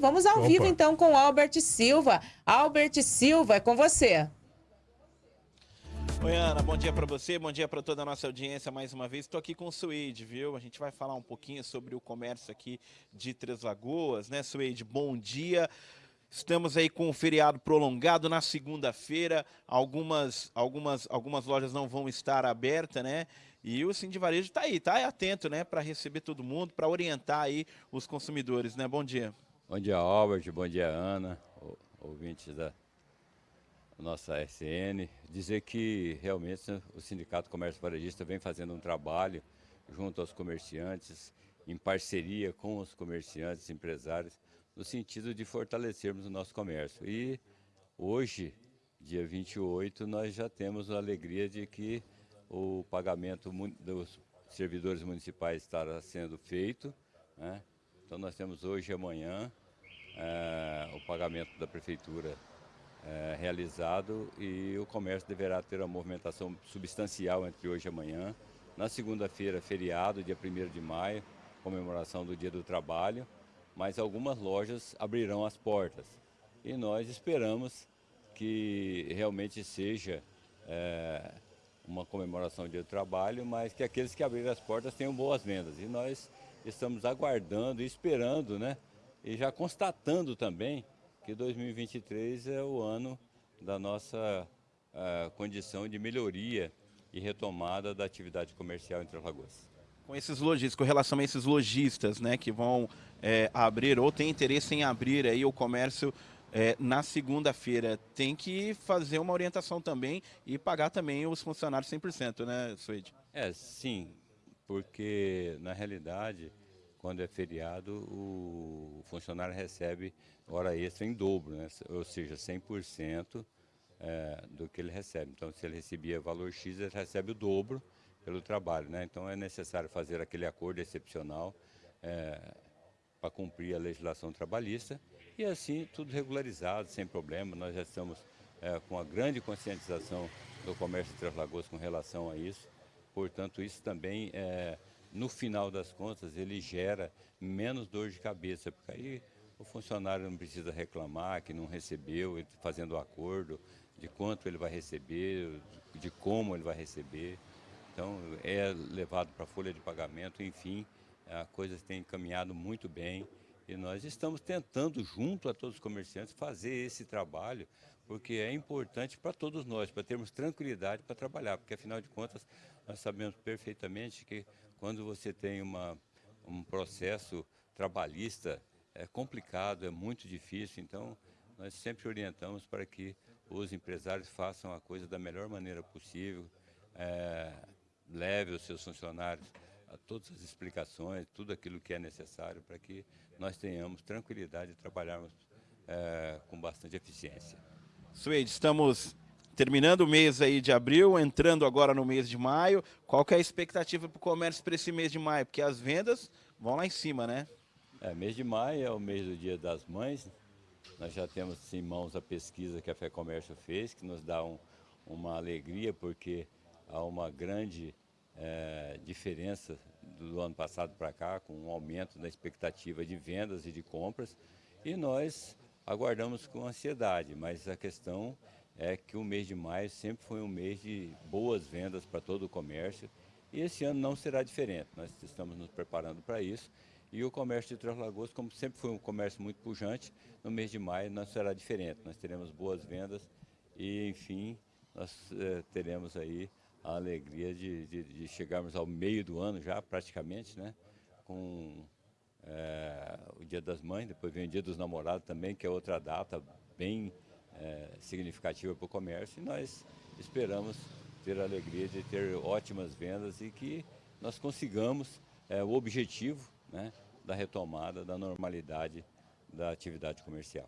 vamos ao Opa. vivo então com Albert Silva. Albert Silva, é com você. Oi, Ana, bom dia para você, bom dia para toda a nossa audiência mais uma vez. Estou aqui com o Suede, viu? A gente vai falar um pouquinho sobre o comércio aqui de Três Lagoas, né, Suede? Bom dia. Estamos aí com o feriado prolongado na segunda-feira. Algumas, algumas, algumas lojas não vão estar abertas, né? E o Sim de Varejo está aí, tá atento, né, para receber todo mundo, para orientar aí os consumidores, né? Bom dia. Bom dia, Albert. Bom dia, Ana, ouvintes da nossa SN. Dizer que realmente o Sindicato Comércio Varejista vem fazendo um trabalho junto aos comerciantes, em parceria com os comerciantes, empresários, no sentido de fortalecermos o nosso comércio. E hoje, dia 28, nós já temos a alegria de que o pagamento dos servidores municipais estará sendo feito. Né? Então nós temos hoje e amanhã é, o pagamento da prefeitura é, realizado e o comércio deverá ter uma movimentação substancial entre hoje e amanhã. Na segunda-feira, feriado, dia 1 de maio, comemoração do Dia do Trabalho, mas algumas lojas abrirão as portas. E nós esperamos que realmente seja é, uma comemoração do Dia do Trabalho, mas que aqueles que abrirem as portas tenham boas vendas. E nós estamos aguardando e esperando, né? E já constatando também que 2023 é o ano da nossa uh, condição de melhoria e retomada da atividade comercial entre as Lagoas. Com esses lojistas, com relação a esses lojistas, né, que vão é, abrir ou têm interesse em abrir aí o comércio é, na segunda-feira, tem que fazer uma orientação também e pagar também os funcionários 100%, né, Suede? É, sim, porque na realidade, quando é feriado, o funcionário recebe hora extra em dobro, né? ou seja, 100% é, do que ele recebe. Então, se ele recebia valor X, ele recebe o dobro pelo trabalho. Né? Então, é necessário fazer aquele acordo excepcional é, para cumprir a legislação trabalhista e assim tudo regularizado, sem problema. Nós já estamos é, com a grande conscientização do comércio de Três Lagoas com relação a isso. Portanto, isso também, é, no final das contas, ele gera menos dor de cabeça, porque aí o funcionário não precisa reclamar que não recebeu, fazendo o acordo de quanto ele vai receber, de como ele vai receber. Então, é levado para a folha de pagamento, enfim, a coisa tem caminhado muito bem e nós estamos tentando, junto a todos os comerciantes, fazer esse trabalho, porque é importante para todos nós, para termos tranquilidade para trabalhar, porque afinal de contas nós sabemos perfeitamente que quando você tem uma, um processo trabalhista é complicado, é muito difícil, então nós sempre orientamos para que os empresários façam a coisa da melhor maneira possível, é, leve os seus funcionários a todas as explicações, tudo aquilo que é necessário para que nós tenhamos tranquilidade de trabalharmos é, com bastante eficiência. Suede, estamos terminando o mês aí de abril, entrando agora no mês de maio. Qual que é a expectativa para o comércio para esse mês de maio? Porque as vendas vão lá em cima, né? É, mês de maio é o mês do Dia das Mães. Nós já temos em mãos a pesquisa que a Fé Comércio fez, que nos dá um, uma alegria, porque há uma grande é, diferença do ano passado para cá, com um aumento na expectativa de vendas e de compras, e nós aguardamos com ansiedade, mas a questão é que o mês de maio sempre foi um mês de boas vendas para todo o comércio, e esse ano não será diferente. Nós estamos nos preparando para isso, e o comércio de Três Lagoas, como sempre foi um comércio muito pujante, no mês de maio não será diferente. Nós teremos boas vendas e, enfim, nós eh, teremos aí a alegria de, de, de, chegarmos ao meio do ano já, praticamente, né? Com é, o Dia das Mães, depois vem o Dia dos Namorados também, que é outra data bem é, significativa para o comércio. E nós esperamos ter a alegria de ter ótimas vendas e que nós consigamos é, o objetivo né, da retomada da normalidade da atividade comercial.